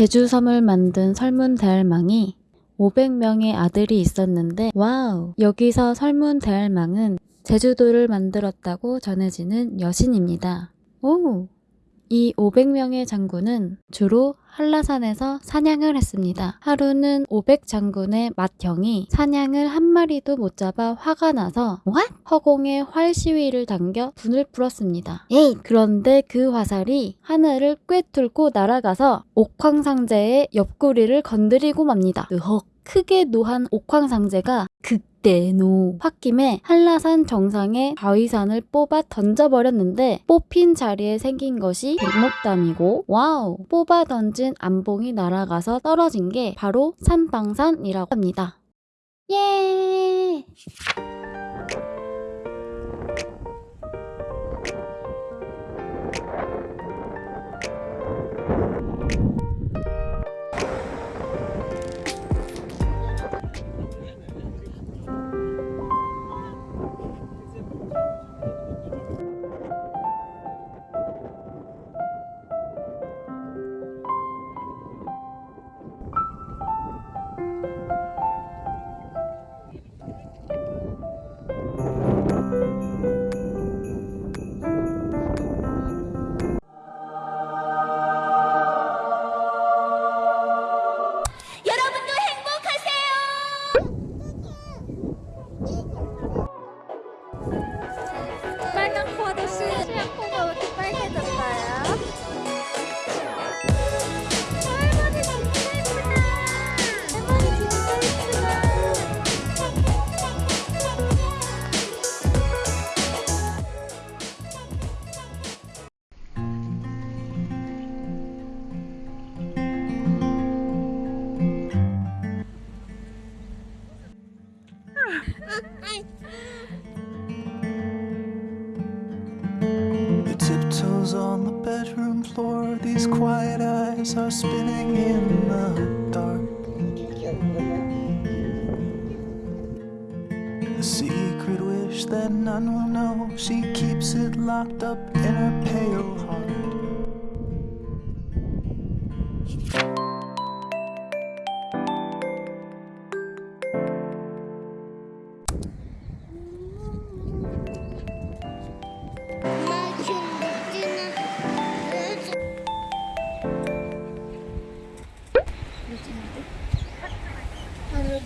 제주섬을 만든 설문대할망이 500명의 아들이 있었는데 wow 여기서 설문대할망은 제주도를 만들었다고 전해지는 여신입니다. 오! 이 500명의 장군은 주로 한라산에서 사냥을 했습니다. 하루는 500 장군의 맏형이 사냥을 한 마리도 못 잡아 화가 나서 What? 허공에 활 시위를 당겨 분을 풀었습니다. 에이! 그런데 그 화살이 하늘을 꿰뚫고 날아가서 옥황상제의 옆구리를 건드리고 맙니다. 으헉! 크게 노한 옥황상제가 극 대노 홧김에 한라산 정상에 바위산을 뽑아 던져버렸는데 뽑힌 자리에 생긴 것이 백록담이고 와우 뽑아 던진 안봉이 날아가서 떨어진 게 바로 산방산이라고 합니다. 예! These quiet eyes are spinning in the dark. A secret wish that none will know, she keeps it locked up in her pale heart. 요즘인데? 하루